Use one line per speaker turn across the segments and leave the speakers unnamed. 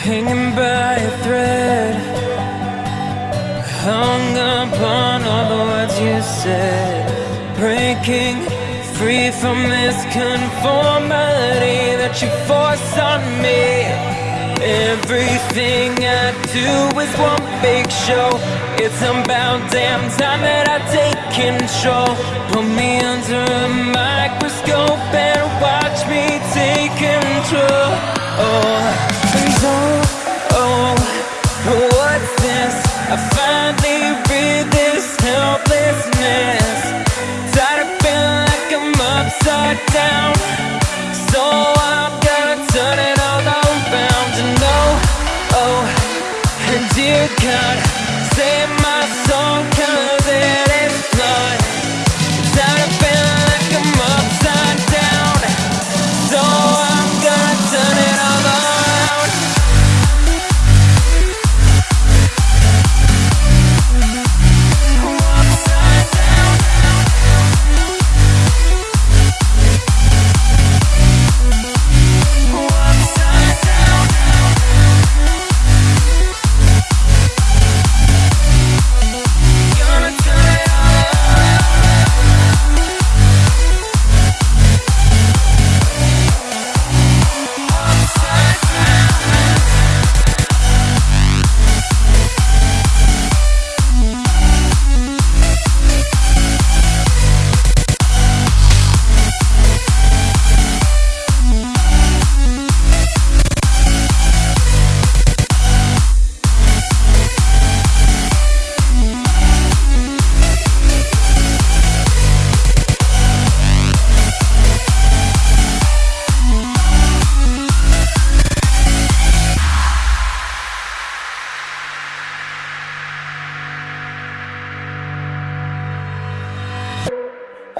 hanging by a thread, hung upon all the words you said, breaking free from this conformity that you force on me. Everything I do is one big show. It's about damn time that I take control. Put me I finally read this helplessness. Tired of feeling like I'm upside down.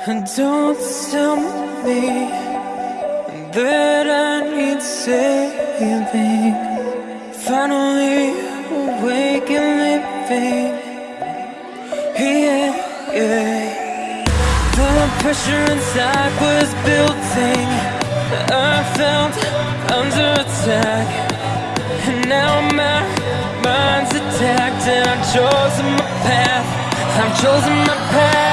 And don't tell me that I need saving. Finally awake and living. Yeah, yeah. The pressure inside was building. I felt under attack. And now my mind's attacked, and I've chosen my path. I've chosen my path.